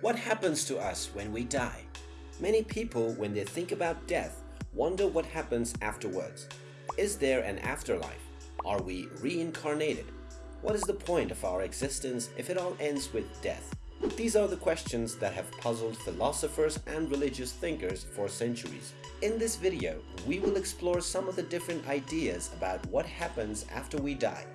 What happens to us when we die? Many people, when they think about death, wonder what happens afterwards. Is there an afterlife? Are we reincarnated? What is the point of our existence if it all ends with death? These are the questions that have puzzled philosophers and religious thinkers for centuries. In this video, we will explore some of the different ideas about what happens after we die.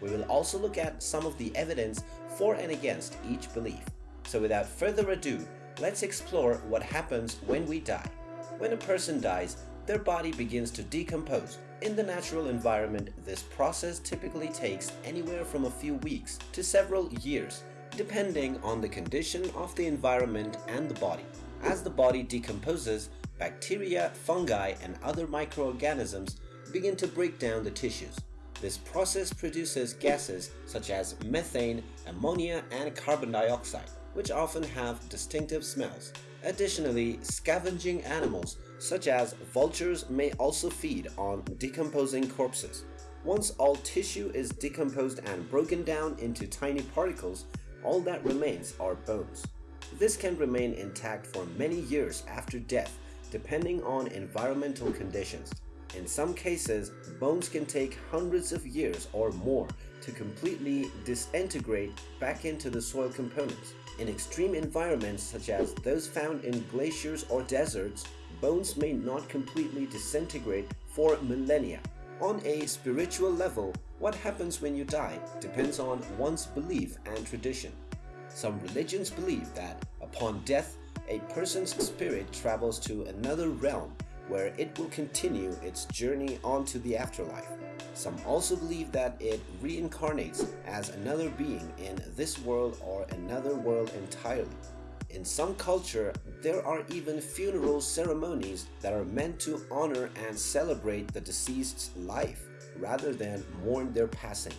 We will also look at some of the evidence for and against each belief. So without further ado, let's explore what happens when we die. When a person dies, their body begins to decompose. In the natural environment, this process typically takes anywhere from a few weeks to several years, depending on the condition of the environment and the body. As the body decomposes, bacteria, fungi, and other microorganisms begin to break down the tissues. This process produces gases such as methane, ammonia, and carbon dioxide, which often have distinctive smells. Additionally, scavenging animals such as vultures may also feed on decomposing corpses. Once all tissue is decomposed and broken down into tiny particles, all that remains are bones. This can remain intact for many years after death, depending on environmental conditions. In some cases, bones can take hundreds of years or more to completely disintegrate back into the soil components. In extreme environments such as those found in glaciers or deserts, bones may not completely disintegrate for millennia. On a spiritual level, what happens when you die depends on one's belief and tradition. Some religions believe that upon death, a person's spirit travels to another realm where it will continue its journey onto the afterlife. Some also believe that it reincarnates as another being in this world or another world entirely. In some culture, there are even funeral ceremonies that are meant to honor and celebrate the deceased's life rather than mourn their passing.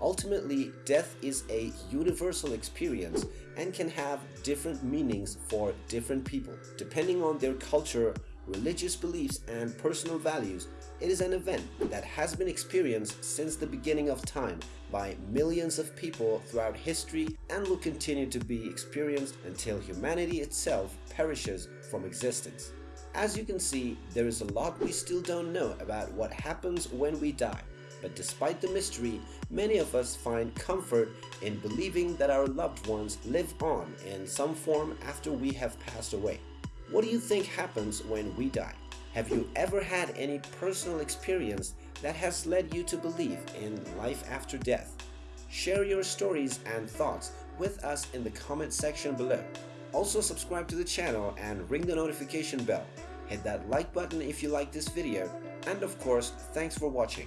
Ultimately, death is a universal experience and can have different meanings for different people. Depending on their culture, religious beliefs, and personal values, it is an event that has been experienced since the beginning of time by millions of people throughout history and will continue to be experienced until humanity itself perishes from existence. As you can see, there is a lot we still don't know about what happens when we die. But despite the mystery, many of us find comfort in believing that our loved ones live on in some form after we have passed away. What do you think happens when we die? Have you ever had any personal experience that has led you to believe in life after death? Share your stories and thoughts with us in the comment section below. Also subscribe to the channel and ring the notification bell. Hit that like button if you like this video and of course thanks for watching.